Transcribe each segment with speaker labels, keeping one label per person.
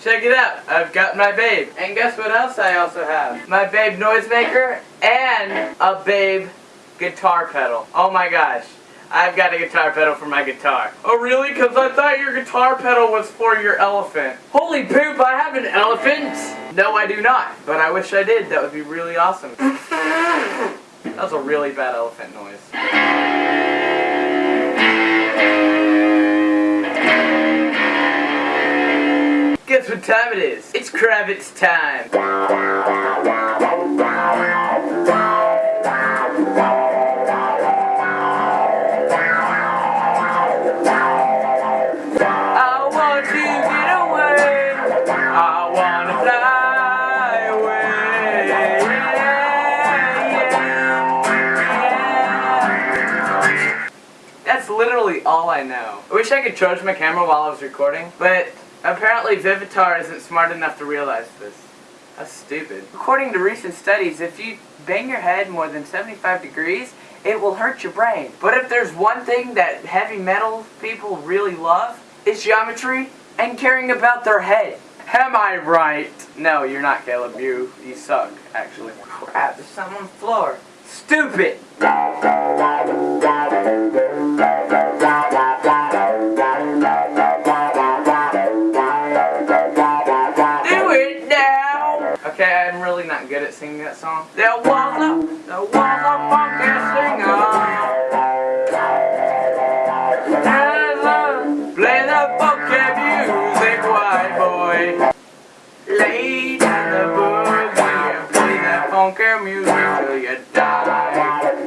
Speaker 1: Check it out. I've got my Babe. And guess what else I also have? My Babe noisemaker and a Babe guitar pedal. Oh my gosh. I've got a guitar pedal for my guitar. Oh really? Because I thought your guitar pedal was for your elephant. Holy poop, I have an elephant! No, I do not. But I wish I did. That would be really awesome. that was a really bad elephant noise. What time it is? It's Kravitz time. I want to get away. I want to fly away. Yeah, yeah. That's literally all I know. I wish I could charge my camera while I was recording, but apparently Vivitar isn't smart enough to realize this. That's stupid. According to recent studies, if you bang your head more than 75 degrees, it will hurt your brain. But if there's one thing that heavy metal people really love, it's geometry and caring about their head. Am I right? No, you're not, Caleb. You, you suck, actually. Crap, there's something on the floor. Stupid! I'm really not good at singing that song. There was a, there was a funky singer. Play the funky music, white boy. Lay down the boogie and play that funky music till you die.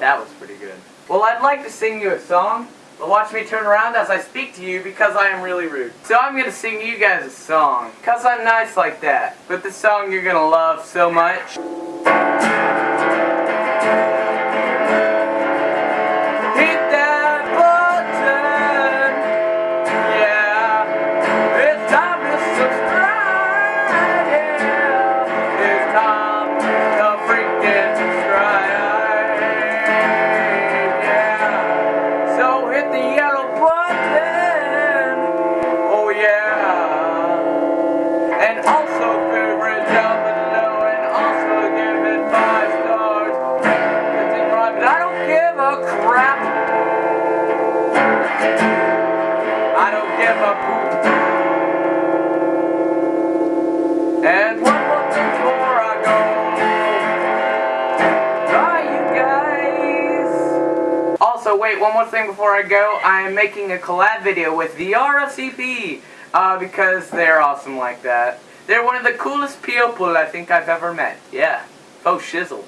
Speaker 1: That was pretty good. Well, I'd like to sing you a song, but watch me turn around as I speak to you because I am really rude. So I'm gonna sing you guys a song, cause I'm nice like that. But the song you're gonna love so much. Also, wait, one more thing before I go. I am making a collab video with the RFCP uh, because they're awesome like that. They're one of the coolest people I think I've ever met. Yeah. Oh, shizzle.